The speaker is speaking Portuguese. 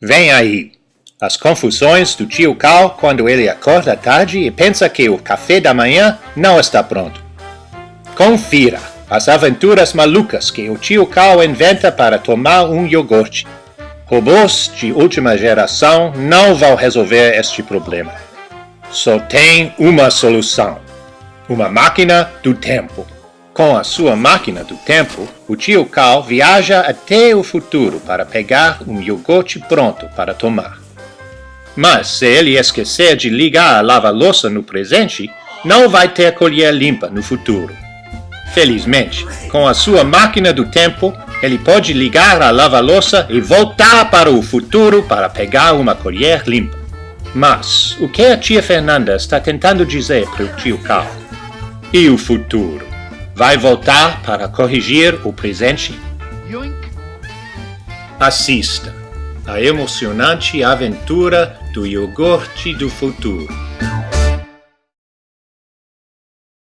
Vem aí. As confusões do tio Cal quando ele acorda tarde e pensa que o café da manhã não está pronto. Confira as aventuras malucas que o tio Cal inventa para tomar um iogurte. Robôs de última geração não vão resolver este problema. Só tem uma solução. Uma máquina do tempo. Com a sua máquina do tempo, o tio Cal viaja até o futuro para pegar um iogurte pronto para tomar. Mas se ele esquecer de ligar a lava-louça no presente, não vai ter colher limpa no futuro. Felizmente, com a sua máquina do tempo, ele pode ligar a lava-louça e voltar para o futuro para pegar uma colher limpa. Mas o que a tia Fernanda está tentando dizer para o tio Cal? E o futuro? Vai voltar para corrigir o presente? Assista a emocionante aventura do iogurte do futuro.